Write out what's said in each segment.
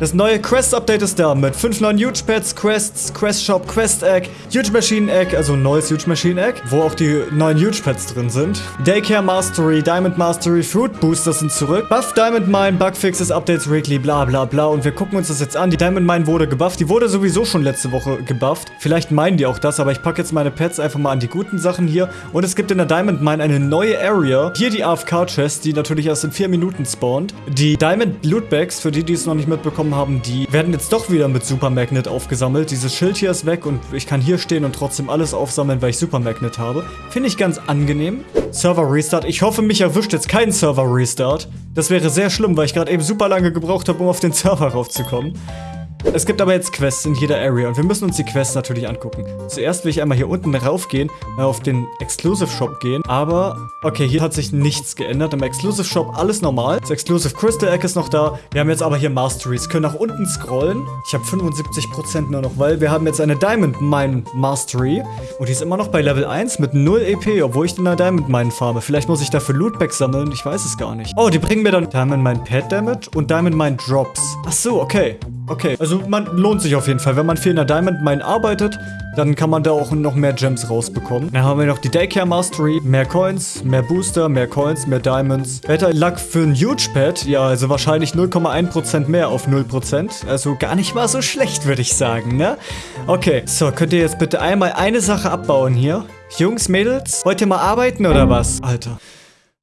Das neue Quest-Update ist da mit 5 neuen Huge-Pads, Quests, Quest-Shop, Quest-Egg, Huge-Machine-Egg, also ein neues Huge-Machine-Egg, wo auch die neuen Huge-Pads drin sind. Daycare Mastery, Diamond Mastery, Fruit Boosters sind zurück. Buff Diamond Mine, Bugfixes, Updates weekly, bla bla bla. Und wir gucken uns das jetzt an. Die Diamond Mine wurde gebufft. Die wurde sowieso schon letzte Woche gebufft. Vielleicht meinen die auch das, aber ich packe jetzt meine Pads einfach mal an die guten Sachen hier. Und es gibt in der Diamond Mine eine neue Area. Hier die AFK-Chest, die natürlich erst in 4 Minuten spawnt. Die Diamond Lootbags, für die, die es noch nicht mitbekommen bekommen haben, die werden jetzt doch wieder mit Super Magnet aufgesammelt. Dieses Schild hier ist weg und ich kann hier stehen und trotzdem alles aufsammeln, weil ich Super Magnet habe. Finde ich ganz angenehm. Server Restart. Ich hoffe, mich erwischt jetzt kein Server Restart. Das wäre sehr schlimm, weil ich gerade eben super lange gebraucht habe, um auf den Server raufzukommen. Es gibt aber jetzt Quests in jeder Area und wir müssen uns die Quests natürlich angucken. Zuerst will ich einmal hier unten raufgehen, äh, auf den Exclusive Shop gehen, aber okay, hier hat sich nichts geändert. Im Exclusive Shop alles normal. Das Exclusive Crystal Egg ist noch da. Wir haben jetzt aber hier Masteries, können nach unten scrollen. Ich habe 75% nur noch, weil wir haben jetzt eine Diamond Mine Mastery und die ist immer noch bei Level 1 mit 0 EP, obwohl ich in der Diamond Mine farme. Vielleicht muss ich dafür Lootback sammeln, ich weiß es gar nicht. Oh, die bringen mir dann Diamond Mine Pet Damage und Diamond Mine Drops. Ach so, okay. Okay, also man lohnt sich auf jeden Fall. Wenn man viel in der Diamond Mine arbeitet, dann kann man da auch noch mehr Gems rausbekommen. Dann haben wir noch die Daycare Mastery. Mehr Coins, mehr Booster, mehr Coins, mehr Diamonds. Better Luck für ein Huge Pet. Ja, also wahrscheinlich 0,1% mehr auf 0%. Also gar nicht mal so schlecht, würde ich sagen, ne? Okay, so, könnt ihr jetzt bitte einmal eine Sache abbauen hier? Jungs, Mädels, wollt ihr mal arbeiten oder was? Alter.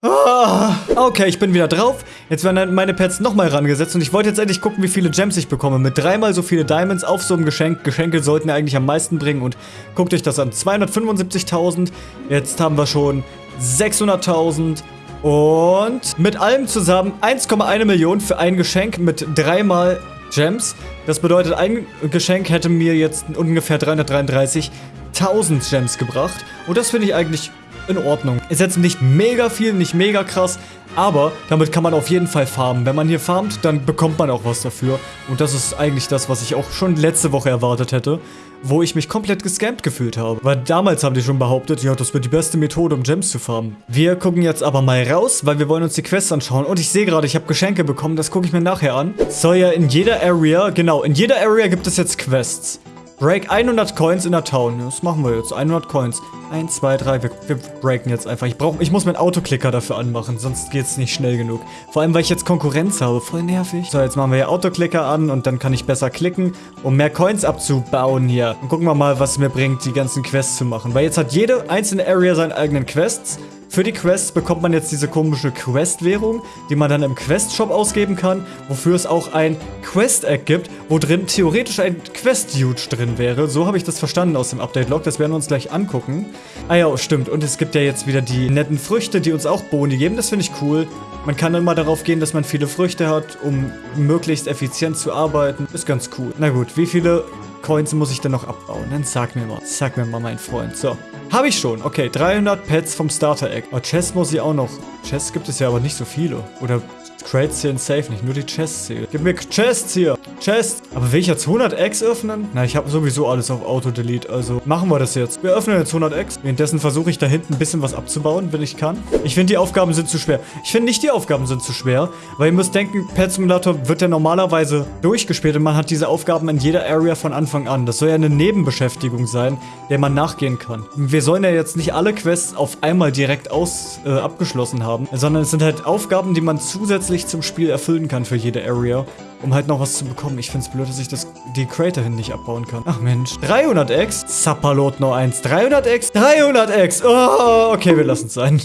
Ah, okay, ich bin wieder drauf. Jetzt werden meine Pets nochmal rangesetzt und ich wollte jetzt endlich gucken, wie viele Gems ich bekomme. Mit dreimal so viele Diamonds auf so einem Geschenk. Geschenke sollten ja eigentlich am meisten bringen und guckt euch das an. 275.000. Jetzt haben wir schon 600.000. Und mit allem zusammen 1,1 Million für ein Geschenk mit dreimal Gems. Das bedeutet, ein Geschenk hätte mir jetzt ungefähr 333.000 Gems gebracht. Und das finde ich eigentlich in Ordnung. Ist jetzt nicht mega viel, nicht mega krass, aber damit kann man auf jeden Fall farmen. Wenn man hier farmt, dann bekommt man auch was dafür. Und das ist eigentlich das, was ich auch schon letzte Woche erwartet hätte, wo ich mich komplett gescampt gefühlt habe. Weil damals haben die schon behauptet, ja, das wird die beste Methode, um Gems zu farmen. Wir gucken jetzt aber mal raus, weil wir wollen uns die Quests anschauen. Und ich sehe gerade, ich habe Geschenke bekommen, das gucke ich mir nachher an. Soll ja in jeder Area, genau, in jeder Area gibt es jetzt Quests. Break 100 Coins in der Town. Das machen wir jetzt. 100 Coins. 1, 2, 3. Wir, wir breaken jetzt einfach. Ich, brauch, ich muss meinen Autoklicker dafür anmachen, sonst geht es nicht schnell genug. Vor allem, weil ich jetzt Konkurrenz habe. Voll nervig. So, jetzt machen wir hier Autoklicker an und dann kann ich besser klicken, um mehr Coins abzubauen hier. Und gucken wir mal, was es mir bringt, die ganzen Quests zu machen. Weil jetzt hat jede einzelne Area seine eigenen Quests. Für die Quests bekommt man jetzt diese komische Quest-Währung, die man dann im Quest-Shop ausgeben kann, wofür es auch ein Quest-Egg gibt, wo drin theoretisch ein Quest-Huge drin wäre. So habe ich das verstanden aus dem Update-Log, das werden wir uns gleich angucken. Ah ja, stimmt. Und es gibt ja jetzt wieder die netten Früchte, die uns auch Boni geben. Das finde ich cool. Man kann immer darauf gehen, dass man viele Früchte hat, um möglichst effizient zu arbeiten. Ist ganz cool. Na gut, wie viele Coins muss ich denn noch abbauen? Dann sag mir mal. Sag mir mal, mein Freund. So. Habe ich schon. Okay, 300 Pets vom Starter-Egg. Oh, Chests muss ich auch noch. Chests gibt es ja aber nicht so viele. Oder Crates zählen safe nicht, nur die Chests zählen. Gib mir Chests hier. Chest. Aber will ich jetzt 100 Eggs öffnen? Na, ich habe sowieso alles auf Auto-Delete, also machen wir das jetzt. Wir öffnen jetzt 100 Eggs. Währenddessen versuche ich da hinten ein bisschen was abzubauen, wenn ich kann. Ich finde, die Aufgaben sind zu schwer. Ich finde nicht, die Aufgaben sind zu schwer, weil ihr müsst denken, Pet Simulator wird ja normalerweise durchgespielt und man hat diese Aufgaben in jeder Area von Anfang an. Das soll ja eine Nebenbeschäftigung sein, der man nachgehen kann. Wir sollen ja jetzt nicht alle Quests auf einmal direkt aus äh, abgeschlossen haben, sondern es sind halt Aufgaben, die man zusätzlich zum Spiel erfüllen kann für jede Area um halt noch was zu bekommen. Ich finde es blöd, dass ich das, die Crater hin nicht abbauen kann. Ach Mensch. 300x? Zappalot noch eins. 300x? 300x! Oh, okay, wir lassen es sein.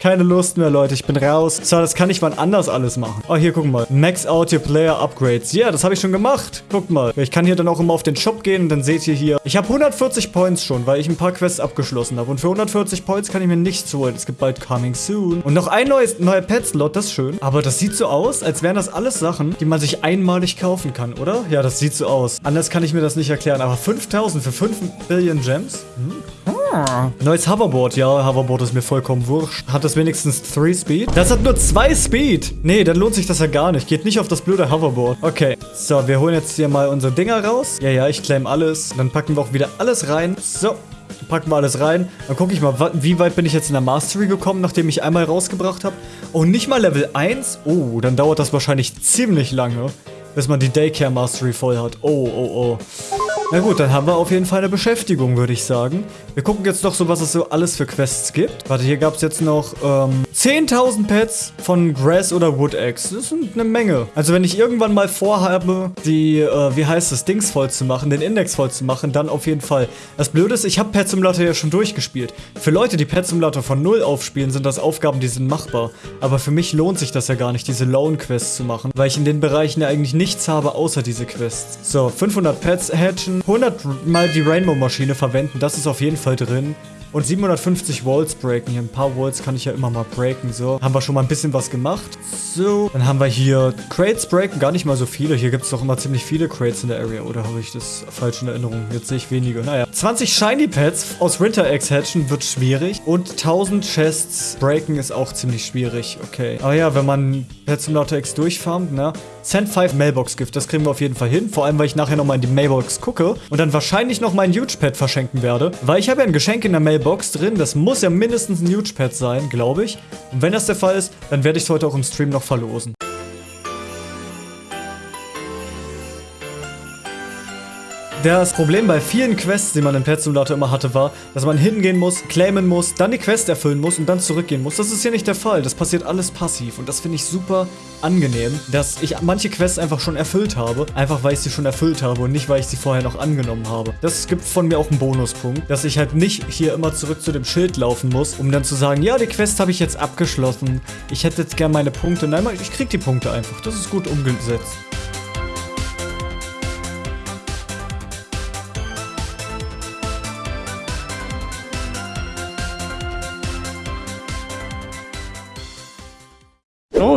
Keine Lust mehr, Leute. Ich bin raus. So, das kann ich wann anders alles machen. Oh, hier, guck mal. Max out your player upgrades. Ja, das habe ich schon gemacht. Guckt mal. Ich kann hier dann auch immer auf den Shop gehen und dann seht ihr hier. Ich habe 140 Points schon, weil ich ein paar Quests abgeschlossen habe. Und für 140 Points kann ich mir nichts holen. Es gibt bald Coming Soon. Und noch ein neues, neuer Pet-Slot. Das ist schön. Aber das sieht so aus, als wären das alles Sachen, die man sich einmalig kaufen kann, oder? Ja, das sieht so aus. Anders kann ich mir das nicht erklären. Aber 5000 für 5 Billion Gems? Hm. Neues Hoverboard. Ja, Hoverboard ist mir vollkommen wurscht. Hat das wenigstens 3 Speed? Das hat nur 2 Speed. Nee, dann lohnt sich das ja gar nicht. Geht nicht auf das blöde Hoverboard. Okay. So, wir holen jetzt hier mal unsere Dinger raus. Ja, ja, ich claim alles. Dann packen wir auch wieder alles rein. So. Packen wir alles rein. Dann gucke ich mal, wie weit bin ich jetzt in der Mastery gekommen, nachdem ich einmal rausgebracht habe. Oh, nicht mal Level 1? Oh, dann dauert das wahrscheinlich ziemlich lange bis man die Daycare Mastery voll hat. Oh, oh, oh. Na gut, dann haben wir auf jeden Fall eine Beschäftigung, würde ich sagen. Wir gucken jetzt noch so, was es so alles für Quests gibt. Warte, hier gab es jetzt noch ähm, 10.000 Pets von Grass oder Wood Eggs. Das sind eine Menge. Also wenn ich irgendwann mal vorhabe, die, äh, wie heißt es, Dings voll zu machen, den Index voll zu machen, dann auf jeden Fall. Das Blöde ist, ich habe Pet Simulator ja schon durchgespielt. Für Leute, die Pet Simulator von Null aufspielen, sind das Aufgaben, die sind machbar. Aber für mich lohnt sich das ja gar nicht, diese Lone-Quests zu machen, weil ich in den Bereichen ja eigentlich nichts habe, außer diese Quests. So, 500 Pets hatchen, 100 mal die Rainbow-Maschine verwenden, das ist auf jeden Fall drin. Und 750 Walls breaken. Hier ein paar Walls kann ich ja immer mal breaken. So, haben wir schon mal ein bisschen was gemacht. So, dann haben wir hier Crates breaken. Gar nicht mal so viele. Hier gibt es doch immer ziemlich viele Crates in der Area. Oder habe ich das falsch in Erinnerung? Jetzt sehe ich wenige. Naja. 20 Shiny Pets aus Winter Eggs hatchen wird schwierig. Und 1000 Chests breaken ist auch ziemlich schwierig. Okay. Aber ja, wenn man Pet Simulator X durchfarmt, ne? Send 5 Mailbox Gift, das kriegen wir auf jeden Fall hin. Vor allem, weil ich nachher nochmal in die Mailbox gucke und dann wahrscheinlich noch mein Huge Pet verschenken werde. Weil ich habe ja ein Geschenk in der Mailbox drin. Das muss ja mindestens ein Huge Pet sein, glaube ich. Und wenn das der Fall ist, dann werde ich es heute auch im Stream noch verlosen. Das Problem bei vielen Quests, die man im Pet Simulator immer hatte, war, dass man hingehen muss, claimen muss, dann die Quest erfüllen muss und dann zurückgehen muss. Das ist hier nicht der Fall. Das passiert alles passiv und das finde ich super angenehm, dass ich manche Quests einfach schon erfüllt habe, einfach weil ich sie schon erfüllt habe und nicht, weil ich sie vorher noch angenommen habe. Das gibt von mir auch einen Bonuspunkt, dass ich halt nicht hier immer zurück zu dem Schild laufen muss, um dann zu sagen, ja, die Quest habe ich jetzt abgeschlossen, ich hätte jetzt gerne meine Punkte. Nein, ich krieg die Punkte einfach. Das ist gut umgesetzt.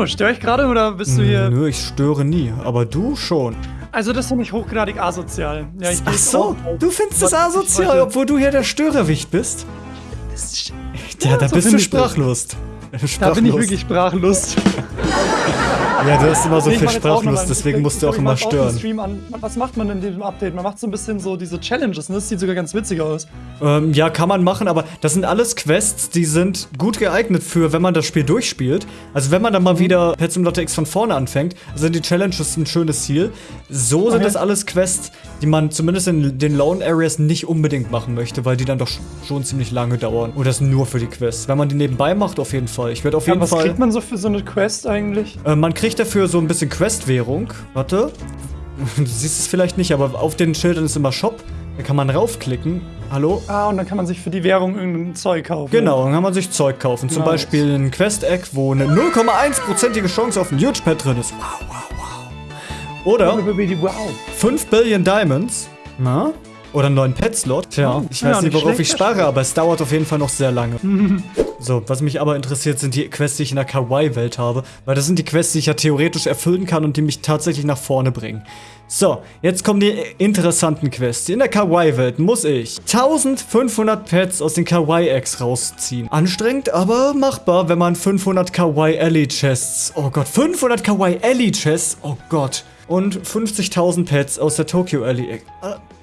Störe ich gerade oder bist du hier? Nö, ich störe nie, aber du schon. Also das finde ich hochgradig asozial. Ja, ich Ach so, du findest das asozial, obwohl du hier der Störerwicht bist? Ja, da so bist du sprachlos. Da bin ich wirklich sprachlos. Ja, du hast immer so Nee, viel auch Sprachlust, deswegen musst du auch immer stören. Stream an. Was macht man in diesem Update? Man macht so ein bisschen so diese Challenges, ne? Das sieht sogar ganz witzig aus. Ähm, ja, kann man machen, aber das sind alles Quests, die sind gut geeignet für, wenn man das Spiel durchspielt. Also wenn man dann Mhm. mal wieder Pet Simulator X von vorne anfängt, sind die Challenges ein schönes Ziel. So sind Okay. das alles Quests, die man zumindest in den Lone Areas nicht unbedingt machen möchte, weil die dann doch sch- schon ziemlich lange dauern. Und das nur für die Quests. Wenn man die nebenbei macht, auf jeden Fall. Ich werde auf Ja, jeden was Fall... kriegt man so für so eine Quest eigentlich? Äh, man kriegt dafür so ein bisschen Quest-Währung. Warte. Du siehst es vielleicht nicht, aber auf den Schildern ist immer Shop. Da kann man raufklicken. Hallo? Ah, und dann kann man sich für die Währung irgendein Zeug kaufen. Genau, dann kann man sich Zeug kaufen. Zum Nice. Beispiel ein Quest-Egg, wo eine 0,1%ige Chance auf ein Huge Pet drin ist. Wow, wow, wow. Oder Wow. 5 Billion Diamonds. Na? Oder einen neuen Pet-Slot. Tja, Oh, ich ja, weiß nicht, worauf ich spare, aber es dauert auf jeden Fall noch sehr lange. So, was mich aber interessiert, sind die Quests, die ich in der Kawaii-Welt habe. Weil das sind die Quests, die ich ja theoretisch erfüllen kann und die mich tatsächlich nach vorne bringen. So, jetzt kommen die interessanten Quests. In der Kawaii-Welt muss ich 1500 Pets aus den Kawaii-Eggs rausziehen. Anstrengend, aber machbar, wenn man 500 Kawaii-Alley-Chests... Oh Gott, 500 Kawaii-Alley-Chests? Oh Gott. Und 50.000 Pets aus der Tokyo Alley... Äh,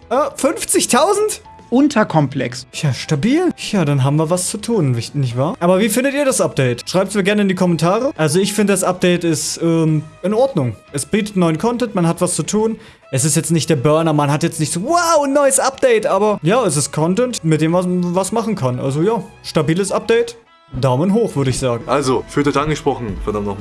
äh, 50.000? Unterkomplex. Ja, stabil. Ja, dann haben wir was zu tun, nicht- nicht wahr? Aber wie findet ihr das Update? Schreibt es mir gerne in die Kommentare. Also ich finde, das Update ist ähm, in Ordnung. Es bietet neuen Content, man hat was zu tun. Es ist jetzt nicht der Burner, man hat jetzt nicht so, wow, ein neues Update, aber ja, es ist Content, mit dem man was machen kann. Also ja, stabiles Update. Daumen hoch, würde ich sagen. Also, Fürth hat angesprochen, verdammt nochmal.